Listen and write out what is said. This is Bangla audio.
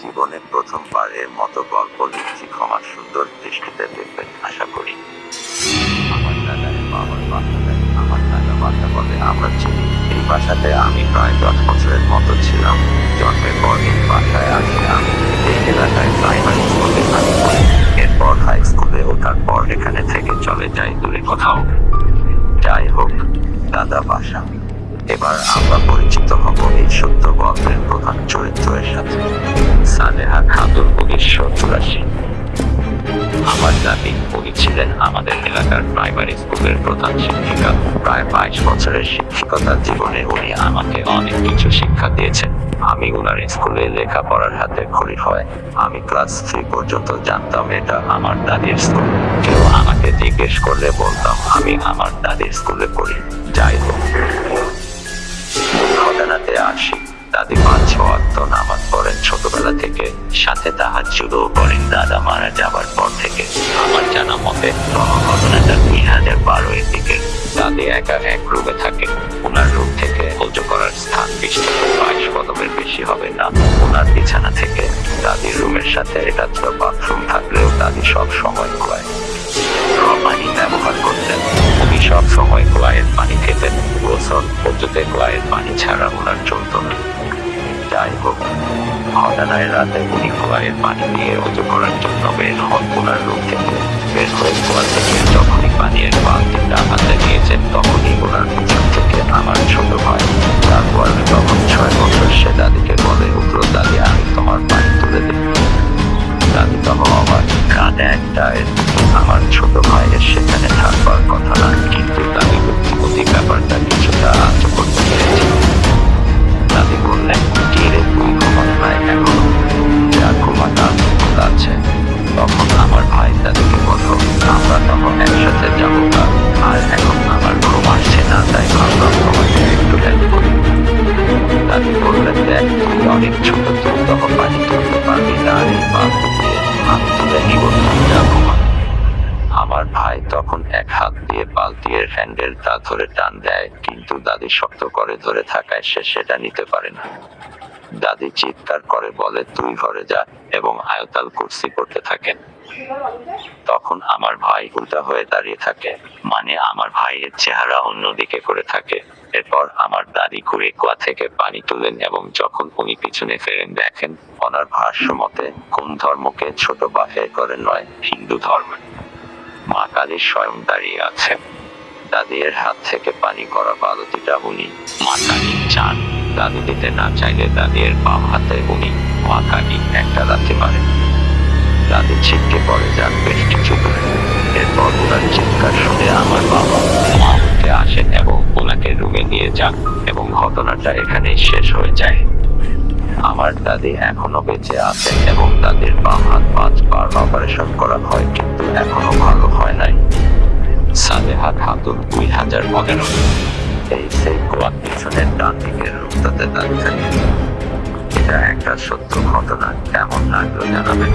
জীবনে প্রথমবারের মতো গল্প লিখছি ক্ষমার সুন্দর দৃষ্টিতে দেখবেন, আশা করি। আমার দাদার বাবার বাসাতে আমার দাদা বাসা বলে আমরা চিনি। এই বাসাতে আমি প্রায় দশ বছরের মতো ছিলাম। জন্মের পর এই বাসায় আসি আমি এলাকায় প্রাইমারি স্কুলে আমি এরপর হাই স্কুলে ওঠার পর এখানে থেকে চলে যাই দূরে কোথাও। যাই হোক, দাদা বাসা। এবার আমরা পরিচিত। চুরাশি। আমার দাদি উনি ছিলেন আমাদের এলাকার প্রাইমারি স্কুলের প্রধান শিক্ষিকা। প্রায় বাইশ বছরের শিক্ষকতার জীবনে উনি আমাকে অনেক কিছু শিক্ষা দিয়েছেন। আমি উনার স্কুলে লেখাপড়ার হাতে খড়ি হয়। আমি ক্লাস থ্রি পর্যন্ত জানতাম এটা আমার দাদির স্কুল কেউ আমাকে জিজ্ঞেস করলে বলতাম, আমি আমার দাদির স্কুলে পড়ি। যাই হোক, ঘটনাতে আসি। দাদি ছোটবেলা থেকে সাথে তাহার শুরুও করেন দাদা মারা যাবার পর থেকে। আমার জানা মতে ঘটনাটা দুই হাজার বারো এর দিকে। দাদি একা এক রুমে থাকে। ওনার রুম থেকে উঁচু করার স্থান বিশ। থেকে বাইশ কদমের বেশি হবে না। ওনার বিছানা থেকে দাদির রুমের সাথে ছিল বাথরুম থাকলেও দাদি সব সময় খোয়ায়। পানি ব্যবহার করতেন। উনি সব সময় কলাইয়ের পানি খেতেন। গোসল পদ্ধতিতে কলাইয়ের পানি ছাড়া ওনার চলত না। যাই হোক ঘটনায় রাতে উনি কলাইয়ের পানি নিয়ে অজু করার জন্য বের হন ওনার রুম থেকে বের হয়ে কুয়া থেকে যখনই পানির বালতিটা হাতে নিয়েছেন তখনই ওনার থেকে আমার দিয়ে বালতির হ্যান্ডেলটা ধরে টান দেয়, কিন্তু দাদি শক্ত করে ধরে থাকায় সে সেটা নিতে পারে না। দাদি চিৎকার করে বলে, তুই ঘরে যা এবং আয়তাল কুর্সি করতে থাকেন। তখন আমার ভাই উল্টা হয়ে দাঁড়িয়ে থাকে মানে আমার ভাইয়ের চেহারা অন্যদিকে করে থাকে। এরপর আমার দাদি ঘুরে কুয়া থেকে পানি তুলেন এবং যখন উনি পিছনে ফেরেন, দেখেন ওনার ভাষ্য মতে কোন ধর্মকে ছোট বা করে নয়, হিন্দু ধর্ম। মা কালী স্বয়ং দাঁড়িয়ে আছেন। দাদির হাত থেকে পানি করা বালতিটা উনি মা কালী চান। দাদি দিতে না চাইলে দাদির বাম হাতে উনি মা কালী একটা লাথি মারেন। দাদি ছিটকে পড়ে যান বেশ কিছু এরপর ওনার চিৎকার শুনে আমার বাবা মা উঠে আসেন এবং ওনাকে রুমে নিয়ে যান এবং ঘটনাটা এখানেই শেষ হয়ে যায়। আমার দাদি এখনও বেঁচে আছে এবং তাদের বাম হাত পাঁচবার অপারেশন করা হয়, কিন্তু এখনও ভালো হয় নাই। সালেহা খাতুন দুই হাজার পনেরো। এই সেই গোয়ার পিছনের ডান দিকের রূপটাতে দাঁড়িয়ে এটা একটা সত্য ঘটনা, কেমন লাগল জানাবেন?